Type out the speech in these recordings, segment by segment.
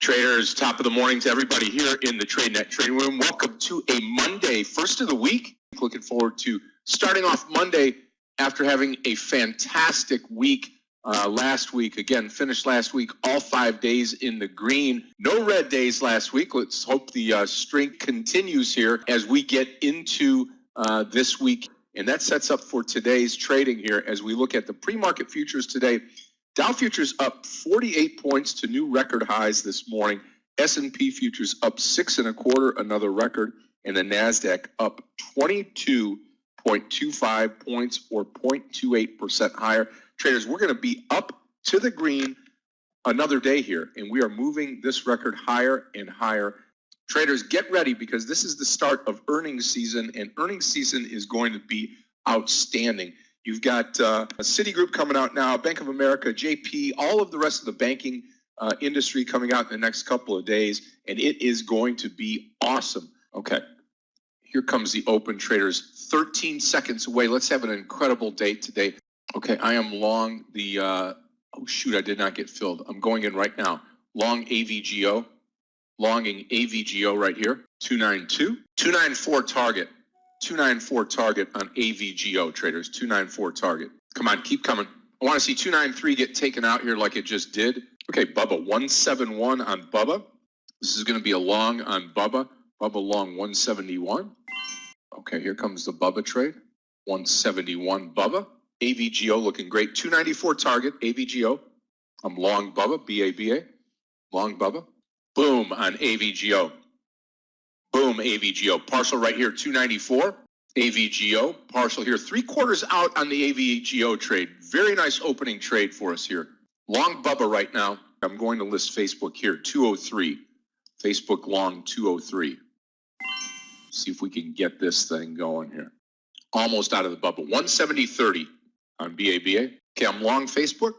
Traders, top of the morning to everybody here in the TradeNet trading room. Welcome to a Monday, first of the week. Looking forward to starting off Monday after having a fantastic week uh, last week. Again, finished last week all five days in the green. No red days last week. Let's hope the uh, strength continues here as we get into uh, this week. And that sets up for today's trading here as we look at the pre-market futures today. Dow futures up 48 points to new record highs this morning. S&P futures up six and a quarter, another record, and the Nasdaq up 22.25 points or 0.28 percent higher. Traders, we're going to be up to the green another day here, and we are moving this record higher and higher. Traders, get ready because this is the start of earnings season, and earnings season is going to be outstanding. You've got uh, a Citigroup coming out now, Bank of America, JP, all of the rest of the banking uh, industry coming out in the next couple of days, and it is going to be awesome. Okay, here comes the open traders, 13 seconds away. Let's have an incredible day today. Okay, I am long the, uh, oh shoot, I did not get filled. I'm going in right now. Long AVGO, longing AVGO right here, 292, 294 target. 294 target on AVGO traders. 294 target. Come on, keep coming. I want to see 293 get taken out here like it just did. Okay, Bubba, 171 on Bubba. This is going to be a long on Bubba. Bubba long 171. Okay, here comes the Bubba trade. 171 Bubba. AVGO looking great. 294 target, AVGO. I'm long Bubba, BABA. Long Bubba. Boom on AVGO. Boom, AVGO. Partial right here, 294. AVGO, Partial here. Three quarters out on the AVGO trade. Very nice opening trade for us here. Long Bubba right now. I'm going to list Facebook here, 203. Facebook long 203. See if we can get this thing going here. Almost out of the Bubba. 170.30 on BABA. Okay, I'm long Facebook.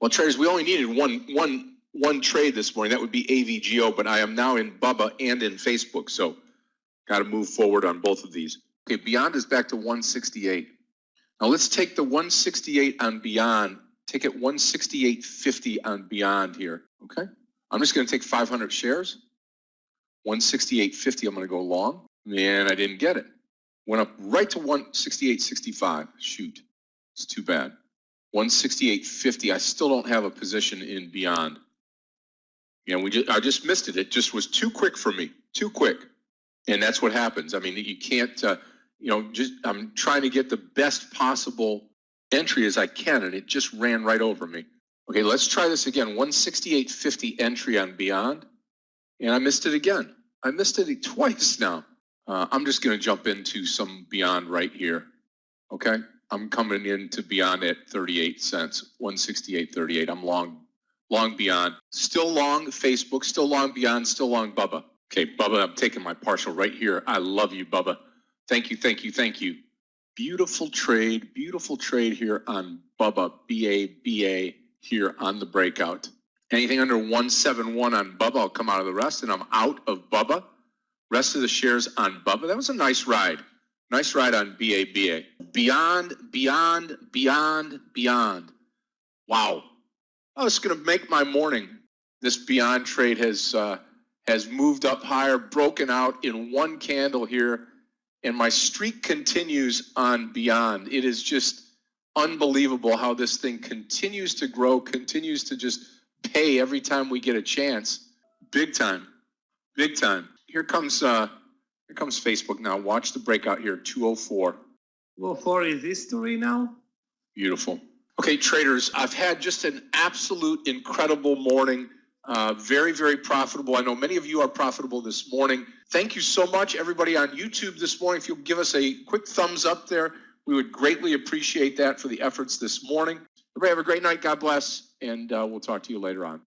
Well, traders, we only needed one one one trade this morning. That would be AVGO, but I am now in Bubba and in Facebook. So got to move forward on both of these. Okay, Beyond is back to 168. Now let's take the 168 on Beyond, take it 168.50 on Beyond here. Okay, I'm just going to take 500 shares. 168.50, I'm going to go long. And I didn't get it. Went up right to 168.65. Shoot, it's too bad. 168.50, I still don't have a position in Beyond. You know, we just I just missed it. It just was too quick for me, too quick, and that's what happens. I mean, you can't. Uh, you know, just I'm trying to get the best possible entry as I can, and it just ran right over me. Okay, let's try this again. 168.50 entry on Beyond, and I missed it again. I missed it twice now. Uh, I'm just going to jump into some Beyond right here. Okay, I'm coming into Beyond at 38 cents, 168.38. I'm long long beyond, still long Facebook, still long beyond, still long Bubba. Okay, Bubba, I'm taking my partial right here. I love you, Bubba. Thank you, thank you, thank you. Beautiful trade, beautiful trade here on Bubba, B-A-B-A here on the breakout. Anything under 171 on Bubba, I'll come out of the rest, and I'm out of Bubba. Rest of the shares on Bubba. That was a nice ride. Nice ride on BABA. Beyond, beyond, beyond, beyond. Wow. Oh, it's going to make my morning. This Beyond trade has uh, has moved up higher, broken out in one candle here, and my streak continues on Beyond. It is just unbelievable how this thing continues to grow, continues to just pay every time we get a chance. Big time, big time. Here comes uh, here comes Facebook now. Watch the breakout here, 204. 204 is history now. Beautiful. Okay, traders, I've had just an absolute incredible morning. Uh, very, very profitable. I know many of you are profitable this morning. Thank you so much, everybody on YouTube this morning. If you'll give us a quick thumbs up there, we would greatly appreciate that for the efforts this morning. Everybody have a great night. God bless, and uh, we'll talk to you later on.